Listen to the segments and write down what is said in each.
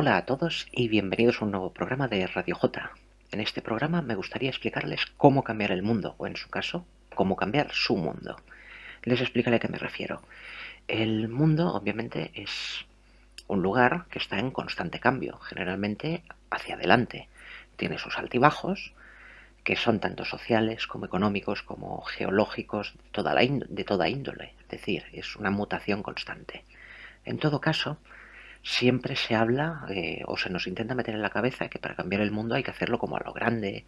Hola a todos y bienvenidos a un nuevo programa de Radio J. En este programa me gustaría explicarles cómo cambiar el mundo, o en su caso, cómo cambiar su mundo. Les explicaré a qué me refiero. El mundo, obviamente, es un lugar que está en constante cambio, generalmente hacia adelante. Tiene sus altibajos, que son tanto sociales como económicos como geológicos, de toda, de toda índole. Es decir, es una mutación constante. En todo caso, siempre se habla eh, o se nos intenta meter en la cabeza que para cambiar el mundo hay que hacerlo como a lo grande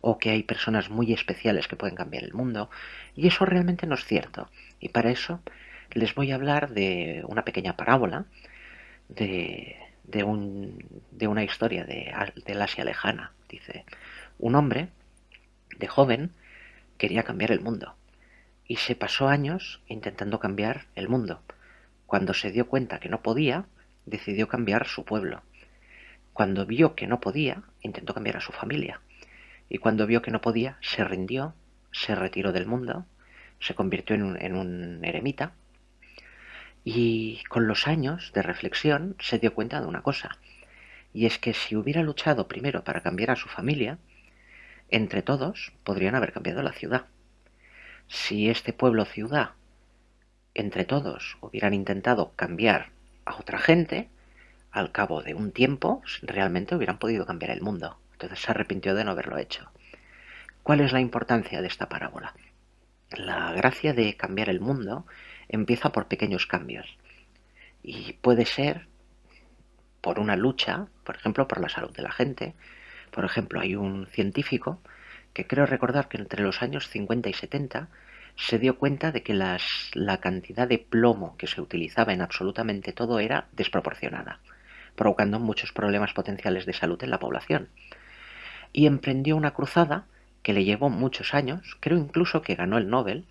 o que hay personas muy especiales que pueden cambiar el mundo y eso realmente no es cierto. Y para eso les voy a hablar de una pequeña parábola de, de, un, de una historia de, del Asia lejana. Dice un hombre de joven quería cambiar el mundo y se pasó años intentando cambiar el mundo. Cuando se dio cuenta que no podía decidió cambiar su pueblo. Cuando vio que no podía, intentó cambiar a su familia. Y cuando vio que no podía, se rindió, se retiró del mundo, se convirtió en un, eremita. Y con los años de reflexión se dio cuenta de una cosa. Y es que si hubiera luchado primero para cambiar a su familia, entre todos podrían haber cambiado la ciudad. Si este pueblo ciudad, entre todos, hubieran intentado cambiar a otra gente, al cabo de un tiempo, realmente hubieran podido cambiar el mundo. Entonces se arrepintió de no haberlo hecho. ¿Cuál es la importancia de esta parábola? La gracia de cambiar el mundo empieza por pequeños cambios. Y puede ser por una lucha, por ejemplo, por la salud de la gente. Por ejemplo, hay un científico que creo recordar que entre los años 50 y 70 se dio cuenta de que la cantidad de plomo que se utilizaba en absolutamente todo era desproporcionada, provocando muchos problemas potenciales de salud en la población. Y emprendió una cruzada que le llevó muchos años, creo incluso que ganó el Nobel,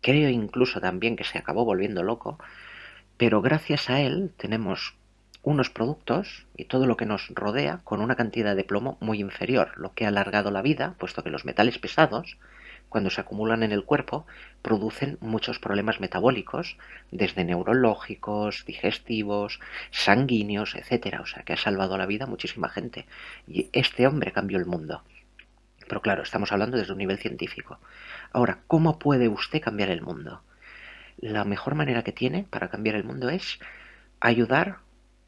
creo incluso también que se acabó volviendo loco, pero gracias a él tenemos unos productos y todo lo que nos rodea con una cantidad de plomo muy inferior, lo que ha alargado la vida, puesto que los metales pesados cuando se acumulan en el cuerpo, producen muchos problemas metabólicos, desde neurológicos, digestivos, sanguíneos, etcétera. O sea, que ha salvado la vida a muchísima gente. Y este hombre cambió el mundo. Pero claro, estamos hablando desde un nivel científico. Ahora, ¿cómo puede usted cambiar el mundo? La mejor manera que tiene para cambiar el mundo es ayudar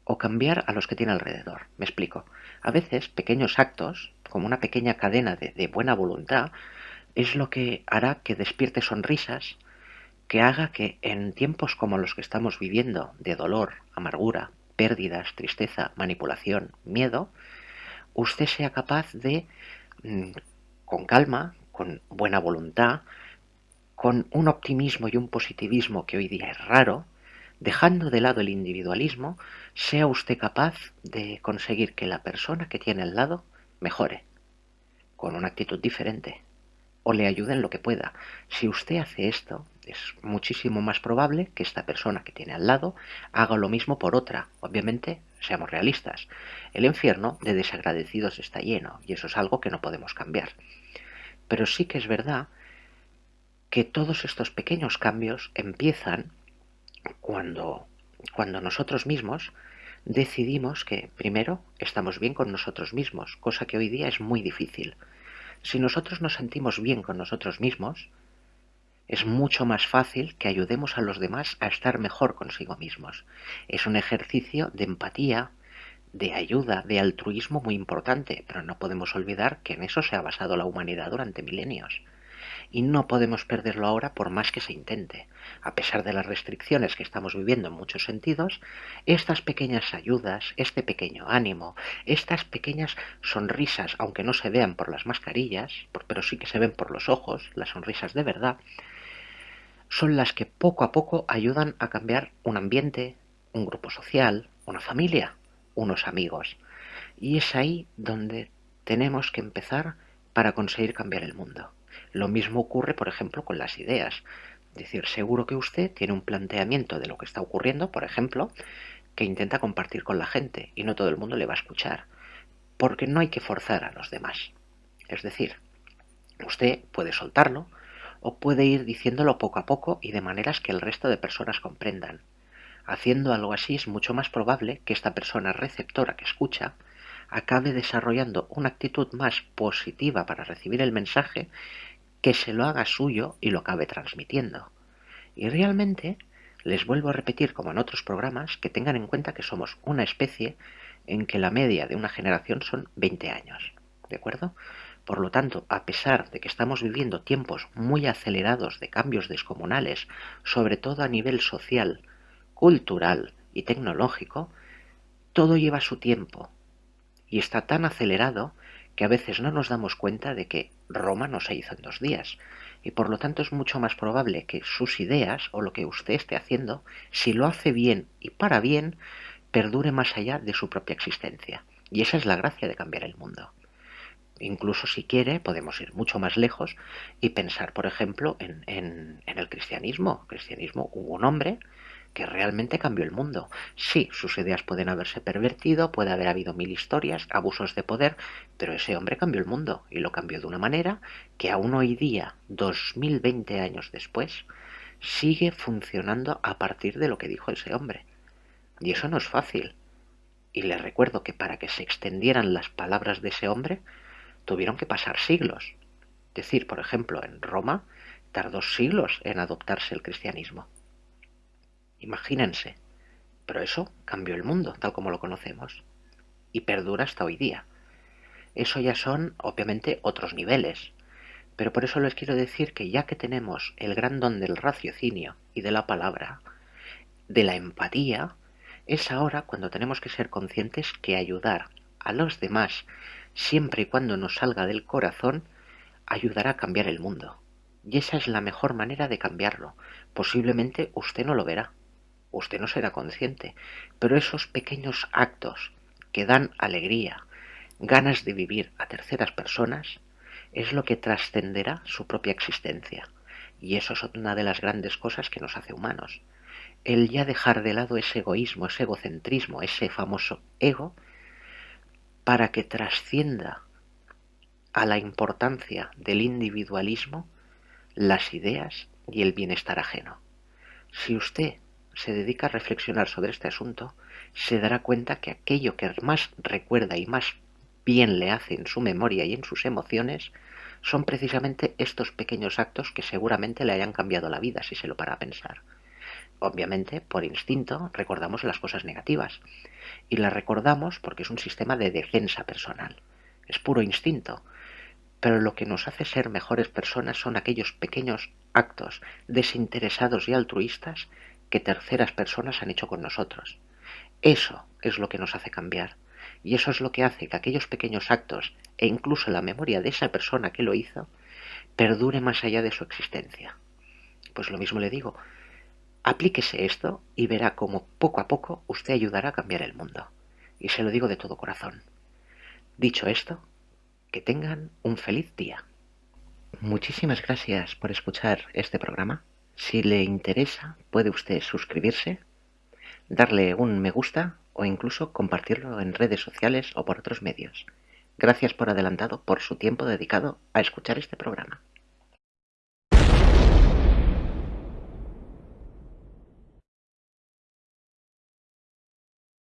o cambiar a los que tiene alrededor. Me explico. A veces pequeños actos, como una pequeña cadena de, de buena voluntad, es lo que hará que despierte sonrisas, que haga que en tiempos como los que estamos viviendo, de dolor, amargura, pérdidas, tristeza, manipulación, miedo, usted sea capaz de, mm, con calma, con buena voluntad, con un optimismo y un positivismo que hoy día es raro, dejando de lado el individualismo, sea usted capaz de conseguir que la persona que tiene al lado mejore, con una actitud diferente, o le ayude en lo que pueda. Si usted hace esto, es muchísimo más probable que esta persona que tiene al lado haga lo mismo por otra. Obviamente, seamos realistas, el infierno de desagradecidos está lleno y eso es algo que no podemos cambiar. Pero sí que es verdad que todos estos pequeños cambios empiezan cuando, cuando nosotros mismos decidimos que primero estamos bien con nosotros mismos, cosa que hoy día es muy difícil. Si nosotros nos sentimos bien con nosotros mismos, es mucho más fácil que ayudemos a los demás a estar mejor consigo mismos. Es un ejercicio de empatía, de ayuda, de altruismo muy importante, pero no podemos olvidar que en eso se ha basado la humanidad durante milenios y no podemos perderlo ahora por más que se intente. A pesar de las restricciones que estamos viviendo en muchos sentidos, estas pequeñas ayudas, este pequeño ánimo, estas pequeñas sonrisas, aunque no se vean por las mascarillas, pero sí que se ven por los ojos, las sonrisas de verdad, son las que poco a poco ayudan a cambiar un ambiente, un grupo social, una familia, unos amigos. Y es ahí donde tenemos que empezar para conseguir cambiar el mundo. Lo mismo ocurre, por ejemplo, con las ideas. Es decir, seguro que usted tiene un planteamiento de lo que está ocurriendo, por ejemplo, que intenta compartir con la gente y no todo el mundo le va a escuchar, porque no hay que forzar a los demás. Es decir, usted puede soltarlo o puede ir diciéndolo poco a poco y de maneras que el resto de personas comprendan. Haciendo algo así es mucho más probable que esta persona receptora que escucha acabe desarrollando una actitud más positiva para recibir el mensaje que se lo haga suyo y lo acabe transmitiendo. Y realmente les vuelvo a repetir, como en otros programas, que tengan en cuenta que somos una especie en que la media de una generación son 20 años. ¿De acuerdo? Por lo tanto, a pesar de que estamos viviendo tiempos muy acelerados de cambios descomunales, sobre todo a nivel social, cultural y tecnológico, todo lleva su tiempo y está tan acelerado que a veces no nos damos cuenta de que Roma no se hizo en dos días, y por lo tanto es mucho más probable que sus ideas o lo que usted esté haciendo, si lo hace bien y para bien, perdure más allá de su propia existencia. Y esa es la gracia de cambiar el mundo. Incluso si quiere, podemos ir mucho más lejos y pensar, por ejemplo, en, en, en el cristianismo. El cristianismo hubo un hombre que realmente cambió el mundo. Sí, sus ideas pueden haberse pervertido, puede haber habido mil historias, abusos de poder, pero ese hombre cambió el mundo y lo cambió de una manera que aún hoy día, 2020 años después, sigue funcionando a partir de lo que dijo ese hombre. Y eso no es fácil. Y le recuerdo que para que se extendieran las palabras de ese hombre, tuvieron que pasar siglos. Es decir, por ejemplo, en Roma tardó siglos en adoptarse el cristianismo. Imagínense. Pero eso cambió el mundo, tal como lo conocemos. Y perdura hasta hoy día. Eso ya son, obviamente, otros niveles. Pero por eso les quiero decir que ya que tenemos el gran don del raciocinio y de la palabra, de la empatía, es ahora cuando tenemos que ser conscientes que ayudar a los demás, siempre y cuando nos salga del corazón, ayudará a cambiar el mundo. Y esa es la mejor manera de cambiarlo. Posiblemente usted no lo verá, usted no será consciente, pero esos pequeños actos que dan alegría, ganas de vivir a terceras personas, es lo que trascenderá su propia existencia. Y eso es una de las grandes cosas que nos hace humanos. El ya dejar de lado ese egoísmo, ese egocentrismo, ese famoso ego, para que trascienda a la importancia del individualismo las ideas y el bienestar ajeno. Si usted se dedica a reflexionar sobre este asunto, se dará cuenta que aquello que más recuerda y más bien le hace en su memoria y en sus emociones son precisamente estos pequeños actos que seguramente le hayan cambiado la vida si se lo para a pensar. Obviamente, por instinto, recordamos las cosas negativas. Y las recordamos porque es un sistema de defensa personal. Es puro instinto. Pero lo que nos hace ser mejores personas son aquellos pequeños actos desinteresados y altruistas que terceras personas han hecho con nosotros. Eso es lo que nos hace cambiar. Y eso es lo que hace que aquellos pequeños actos e incluso la memoria de esa persona que lo hizo perdure más allá de su existencia. Pues lo mismo le digo, aplíquese esto y verá cómo poco a poco usted ayudará a cambiar el mundo. Y se lo digo de todo corazón. Dicho esto, que tengan un feliz día. Muchísimas gracias por escuchar este programa. Si le interesa, puede usted suscribirse, darle un me gusta o incluso compartirlo en redes sociales o por otros medios. Gracias por adelantado por su tiempo dedicado a escuchar este programa.